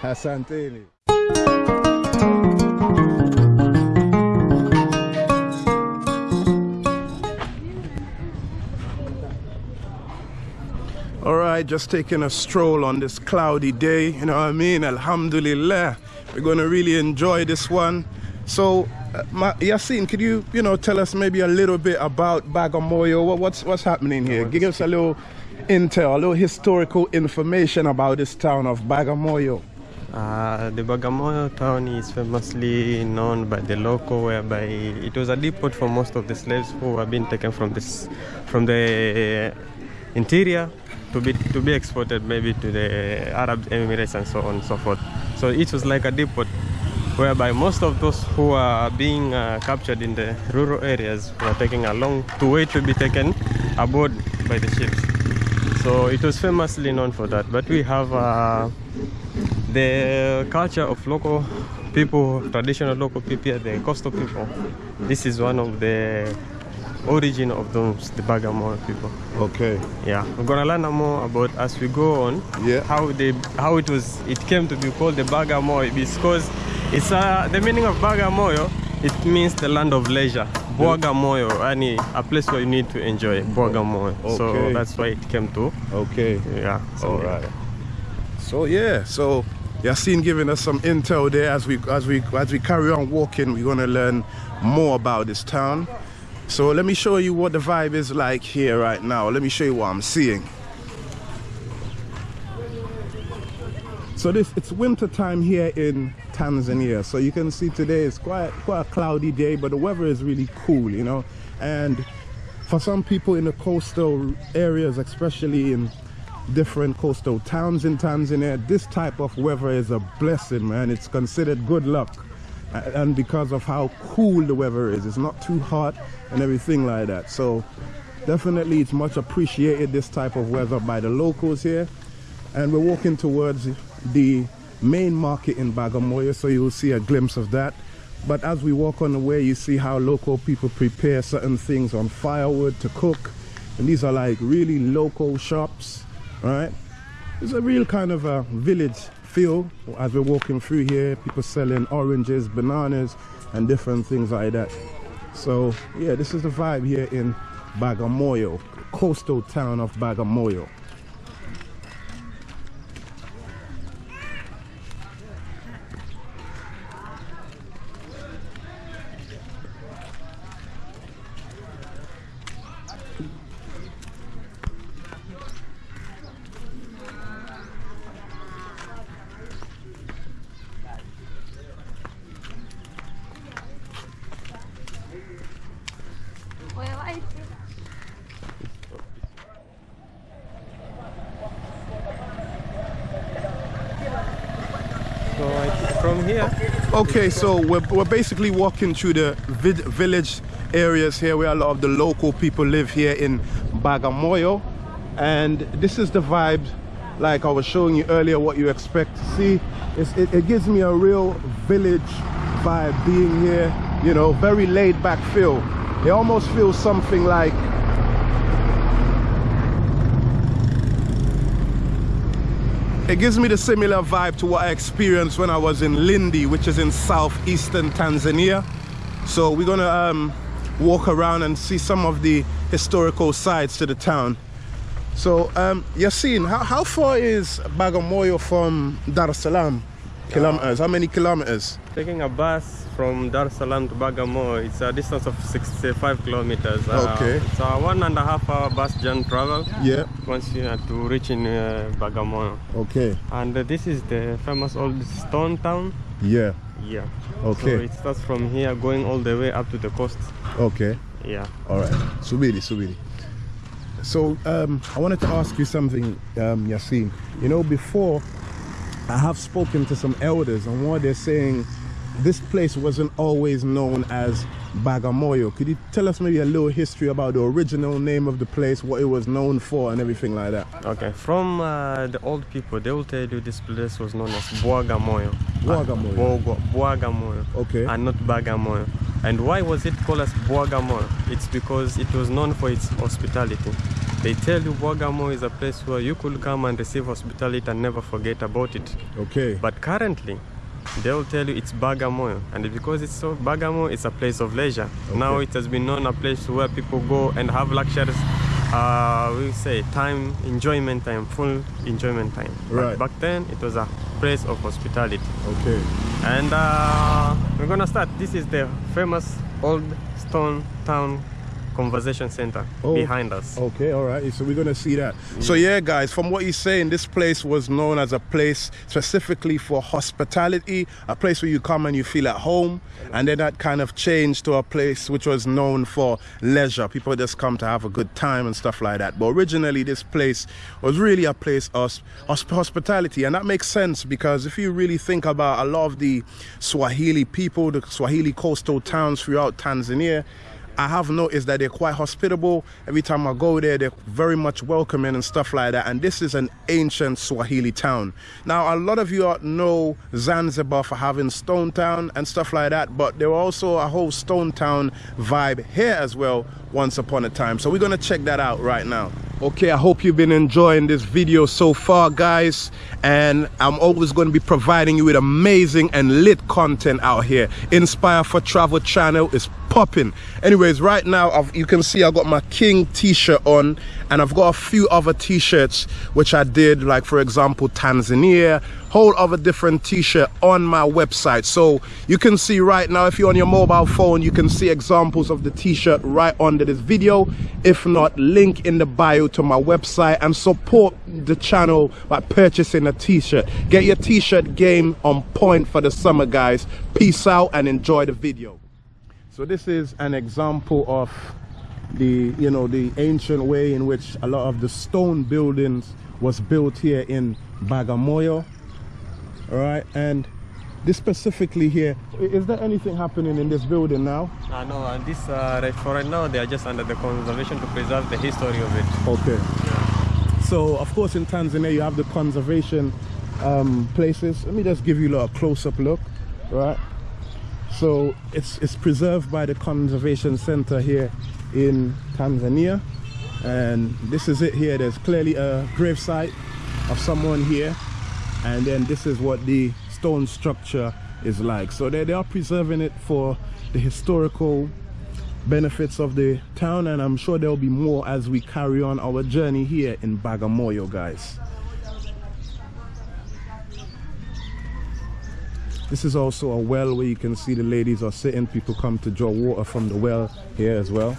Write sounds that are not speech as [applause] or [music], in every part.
Asanteni. All right, just taking a stroll on this cloudy day, you know what I mean? Alhamdulillah. We're going to really enjoy this one. So, uh, Ma- Yassine, could you, you know, tell us maybe a little bit about Bagamoyo? What, what's what's happening here? Give us a little intel, a little historical information about this town of Bagamoyo. Uh, the Bagamoyo town is famously known by the local, whereby it was a depot for most of the slaves who have been taken from this, from the interior to be to be exported maybe to the Arab Emirates and so on and so forth. So it was like a depot whereby most of those who are being uh, captured in the rural areas were taking a long to wait to be taken aboard by the ships. So it was famously known for that. But we have uh, the culture of local people, traditional local people, the coastal people. This is one of the origin of those, the Bagamoyo people. Okay. Yeah, we're gonna learn more about as we go on. Yeah. How they, how it was, it came to be called the Bagamoyo because it's uh, the meaning of Bagamoyo. It means the land of leisure. Bagamoyo, any a place where you need to enjoy. Bagamoyo. So that's why it came to. Okay. Yeah. So All right. So yeah, so Yassine giving us some intel there as we as we as we carry on walking, we're gonna learn more about this town. So let me show you what the vibe is like here right now. Let me show you what I'm seeing. So this it's winter time here in Tanzania. So you can see today it's quite quite a cloudy day, but the weather is really cool, you know. And for some people in the coastal areas, especially in different coastal towns in Tanzania, this type of weather is a blessing, man. It's considered good luck. And because of how cool the weather is, it's not too hot and everything like that. So definitely it's much appreciated this type of weather by the locals here. And we're walking towards the main market in Bagamoyo, so you'll see a glimpse of that. But as we walk on the way, you see how local people prepare certain things on firewood to cook. And these are like really local shops, right? It's a real kind of a village feel as we're walking through here. People selling oranges, bananas, and different things like that. So, yeah, this is the vibe here in Bagamoyo, coastal town of Bagamoyo. So I think from here, Okay, so we're, we're basically walking through the village areas here where a lot of the local people live here in Bagamoyo. And this is the vibe, like I was showing you earlier, what you expect to see. It, it gives me a real village vibe being here, you know, very laid back feel. It almost feels something like It gives me the similar vibe to what I experienced when I was in Lindi, which is in southeastern Tanzania. So we're gonna um, walk around and see some of the historical sides to the town. So um, how, how far is Bagamoyo from Dar es Salaam? Kilometers. How many kilometers? taking a bus from Dar es Salaam to Bagamoyo, it's a distance of 65 kilometers. Uh, Okay. It's a one and a half hour bus journey travel Yeah. once you have to reach in uh, Bagamoyo. Okay. And uh, this is the famous old stone town. Yeah. Yeah. Okay. So it starts from here going all the way up to the coast. Okay. Yeah. All right. Subiri, Subiri. So um, I wanted to ask you something, um, Yassine. You know, before I have spoken to some elders, and what they're saying, this place wasn't always known as Bagamoyo. Could you tell us maybe a little history about the original name of the place, what it was known for, and everything like that? Okay. From uh, the old people, they will tell you this place was known as. Bwagamoyo. Uh, Okay. And not Bagamoyo. And why was it called as Bwagamoyo? It's because it was known for its hospitality. they tell you Bogamo is a place where you could come and receive hospitality and never forget about it. Okay. But currently, they'll tell you it's Bagamoyo, and because it's so Bagamoyo, it's a place of leisure. Okay. Now it has been known a place where people go and have luxuries. Uh, we say time, enjoyment time, full enjoyment time. Right. But back then, it was a place of hospitality. Okay. And uh, we're gonna start. This is the famous old stone town conservation center Oh. behind us. Okay, all right. So we're gonna see that. So yeah, guys, from what you're saying, this place was known as a place specifically for hospitality, a place where you come and you feel at home, and then that kind of changed to a place which was known for leisure. People just come to have a good time and stuff like that. But originally, this place was really a place of hospitality, and that makes sense because if you really think about a lot of the Swahili people, the Swahili coastal towns throughout Tanzania. I have noticed that they're quite hospitable. Every time I go there, they're very much welcoming and stuff like that. And this is an ancient Swahili town. Now, a lot of you know Zanzibar for having Stone Town and stuff like that, but there were also a whole Stone Town vibe here as well once upon a time. So we're gonna check that out right now. Okay, I hope you've been enjoying this video so far, guys. And I'm always going to be providing you with amazing and lit content out here. Inspire for Travel channel is popping. Anyways, right now I've, you can see I've got my King t-shirt on, and I've got a few other t-shirts which I did, like for example Tanzania, whole other different t-shirt on my website. So you can see right now, if you're on your mobile phone, you can see examples of the t-shirt right under this video. If not, link in the bio to my website and support the channel by purchasing a t-shirt. Get your t-shirt game on point for the summer, guys. Peace out and enjoy the video. So this is an example of the, you know, the ancient way in which a lot of the stone buildings was built here in Bagamoyo. All right, and this specifically here is there anything happening in this building now? Uh, no, and this uh, right, for right now they are just under the conservation to preserve the history of it. Okay. So, of course, in Tanzania, you have the conservation um, places. Let me just give you a close-up look, right? So, it's it's preserved by the conservation center here in Tanzania, and this is it here. There's clearly a grave site of someone here, and then this is what the stone structure is like. So they, they are preserving it for the historical benefits of the town and I'm sure there'll be more as we carry on our journey here in Bagamoyo guys. This is also a well where you can see the ladies are sitting. People come to draw water from the well here as well.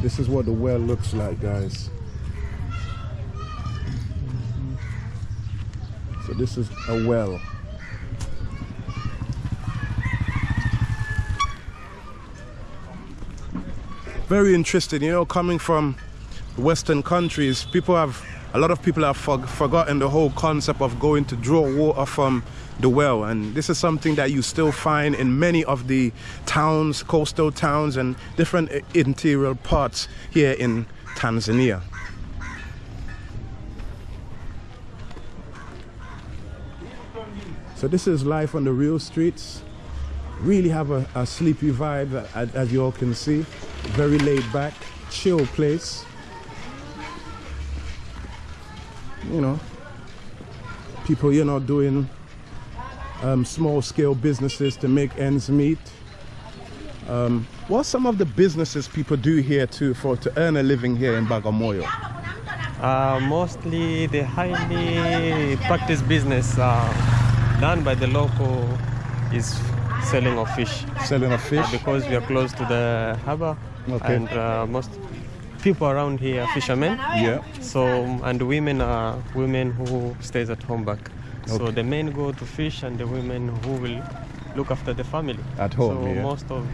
This is what the well looks like guys. So this is a well. Very interesting, you know, coming from Western countries, people have, a lot of people have for, forgotten the whole concept of going to draw water from the well. And this is something that you still find in many of the towns, coastal towns, and different uh, interior parts here in Tanzania. So this is life on the real streets. Really have a, a sleepy vibe, as, as you all can see. Very laid back, chill place. You know, people, you know, doing um, small scale businesses to make ends meet. Um, what are some of the businesses people do here too for to earn a living here in Bagamoyo? Uh, mostly the highly practiced business uh, done by the local is selling of fish Selling of fish? because we are close to the harbor Okay. and uh, most people around here are fishermen Yeah. so and women are women who stays at home back so the men go to fish and the women who will look after the family At home, so yeah. most of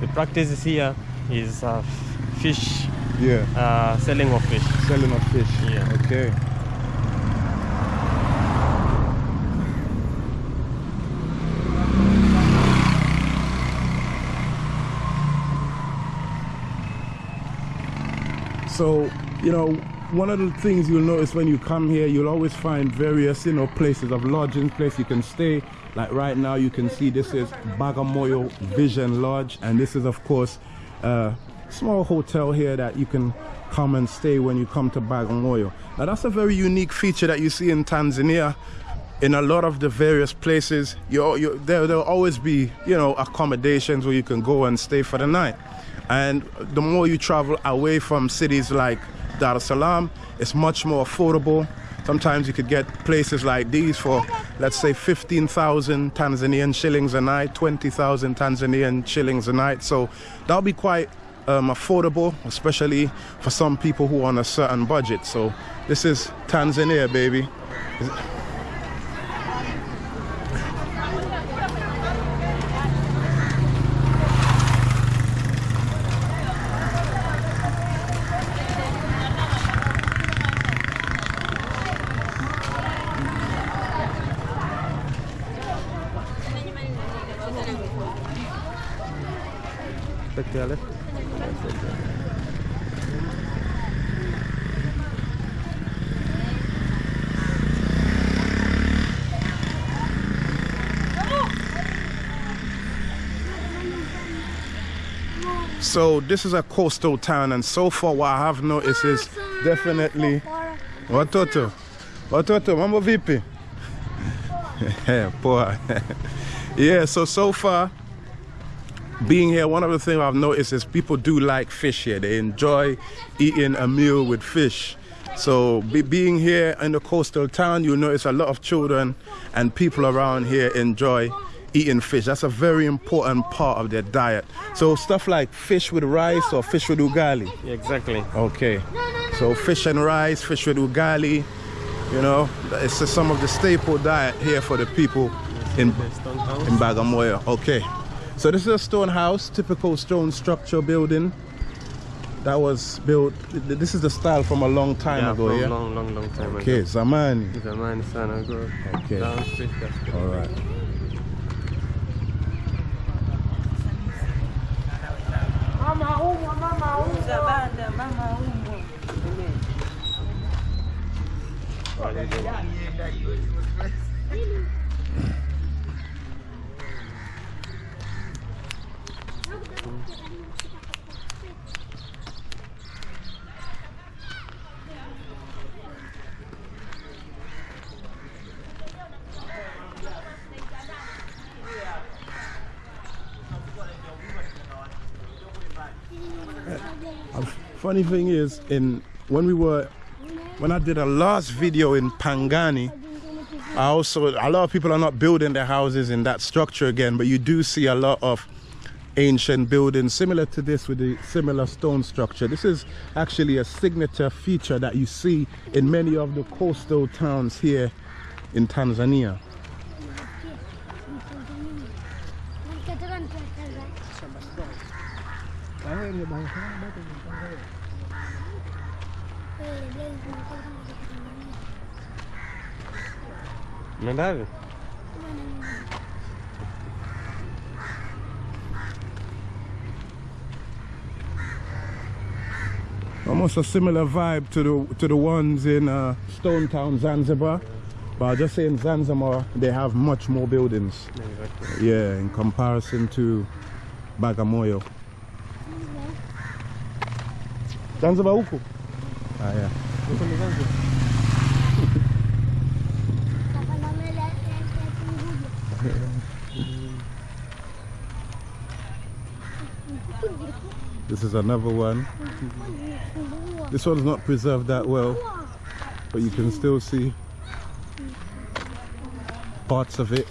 the practices here is uh, fish Yeah. uh, selling of fish Selling of fish. Yeah. Okay. So, you know, one of the things you'll notice when you come here, you'll always find various, you know, places of lodging, place you can stay. Like right now, you can see this is Bagamoyo Vision Lodge, and this is, of course, a small hotel here that you can come and stay when you come to Bagamoyo. Now, that's a very unique feature that you see in Tanzania. In a lot of the various places, you, you, there, there'll always be, you know, accommodations where you can go and stay for the night. And the more you travel away from cities like Dar es Salaam, it's much more affordable. Sometimes you could get places like these for, let's say, 15,000 Tanzanian shillings a night, 20,000 Tanzanian shillings a night. So that'll be quite um, affordable, especially for some people who are on a certain budget. So this is Tanzania, baby. So this is a coastal town, and so far what I have noticed is definitely. Watoto, watoto, mambo vipi? [laughs] Poa. [laughs] yeah. So so far, being here, one of the things I've noticed is people do like fish here. They enjoy eating a meal with fish. So be, being here in the coastal town, you notice a lot of children and people around here enjoy eating fish. That's a very important part of their diet. So stuff like fish with rice or fish with ugali. Yeah, exactly. Okay. So fish and rice, fish with ugali. You know, it's just some of the staple diet here for the people in The stone house. in Bagamoyo. Okay. So this is a stone house, typical stone structure building that was built. This is the style from a long time yeah, ago, from yeah. long, long, long time Okay, ago. Zamani. Zamani sana ago. Okay. Down street, that's good. All right. Funny thing is, in when we were, when I did a last video in Pangani, I also a lot of people are not building their houses in that structure again, but you do see a lot of ancient buildings similar to this with a similar stone structure. This is actually a signature feature that you see in many of the coastal towns here in Tanzania. Wapi? almost a similar vibe to the to the ones in uh, Stone Town, Zanzibar. But just say in Zanzibar they have much more buildings. Yeah, in comparison to Bagamoyo. Zanzibar huku? Ah, yeah. Huko ni Zanzibar. This is another one. This one's not preserved that well, but you can still see parts of it.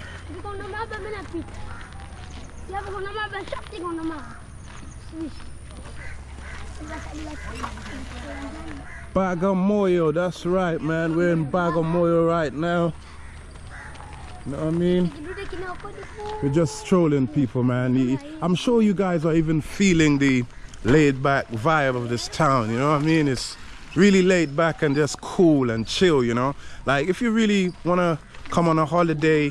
Bagamoyo, that's right, man. We're in Bagamoyo right now. You know what I mean? We're just strolling people, man. I'm sure you guys are even feeling the laid back vibe of this town, you know what I mean? It's really laid back and just cool and chill, you know? Like if you really want to come on a holiday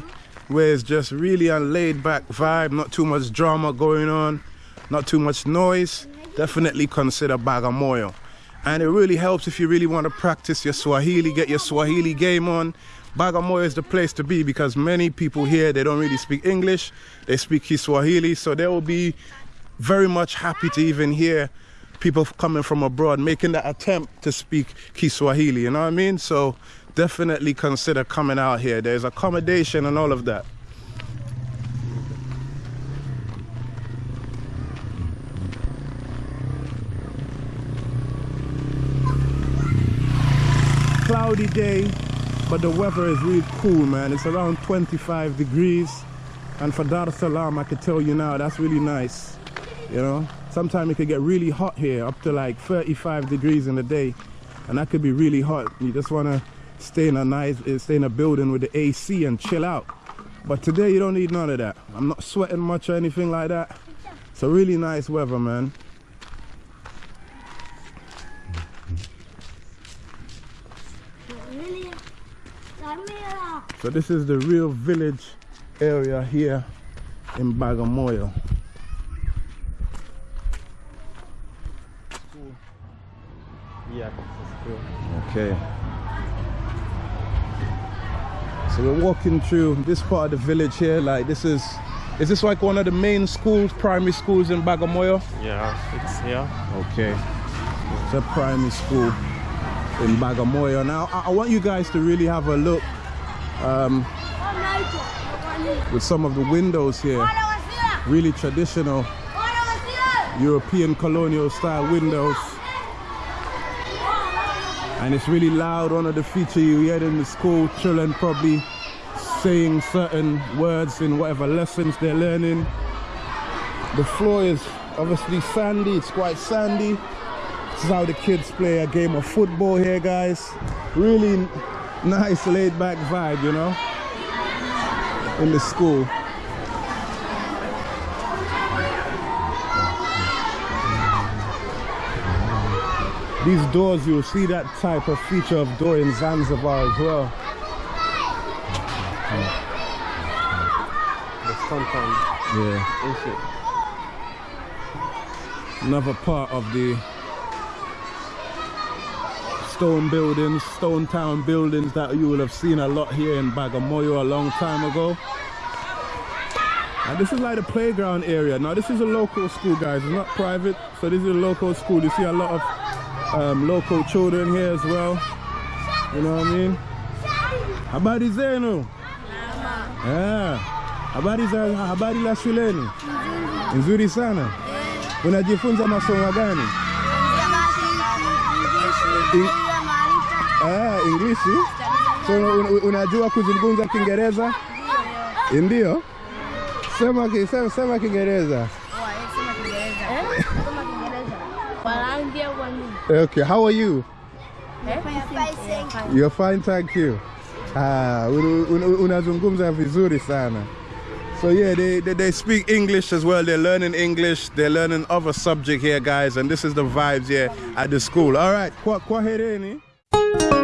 where it's just really a laid back vibe, not too much drama going on, not too much noise, definitely consider Bagamoyo. And it really helps if you really want to practice your Swahili, get your Swahili game on. Bagamoyo is the place to be because many people here they don't really speak English, they speak Kiswahili, so they will be very much happy to even hear people coming from abroad making that attempt to speak Kiswahili, you know what I mean? So definitely consider coming out here. There's accommodation and all of that. Cloudy day, but the weather is really cool, man. It's around 25 degrees. And for Dar Salaam, I can tell you now, that's really nice. You know, sometimes it could get really hot here, up to like 35 degrees in the day. And that could be really hot. You just want to stay in a nice, eh, stay in a building with the AC and chill out. But today you don't need none of that. I'm not sweating much or anything like that. It's a really nice weather, man. So this is the real village area here in Bagamoyo. Yeah, it's cool. Okay. So we're walking through this part of the village here. Like this is, is this like one of the main schools, primary schools in Bagamoyo? Yeah, it's here. Okay. It's a primary school in Bagamoyo. Now I, I want you guys to really have a look um, with some of the windows here. Really traditional European colonial style windows. And it's really loud. One of the features you hear in the school, children probably saying certain words in whatever lessons they're learning. The floor is obviously sandy, it's quite sandy. This is how the kids play a game of football here, guys. Really nice laid back vibe, you know, in the school. These doors, you'll see that type of feature of door in Zanzibar as well. The stone town. Yeah. Another part of the stone buildings, stone town buildings that you will have seen a lot here in Bagamoyo a long time ago. And this is like the playground area. Now this is a local school guys, it's not private. So this is a local school. You see a lot of um, local children here as well. You know what I mean? Habari zenu? Yeah. Habari za habari la shuleni? Nzuri sana. Unajifunza masomo gani? Ah, English. So un, unajua kuzungumza Kiingereza? Ndio. Sema ki- sema, sema Kiingereza. Okay, how are you? You're fine, thank you. Ah, un- un- unazungumza vizuri sana. So yeah, they, they, they speak English as well. They're learning English. They're learning other subject here, guys. And this is the vibes here at the school. All right, kwa, kwaherini.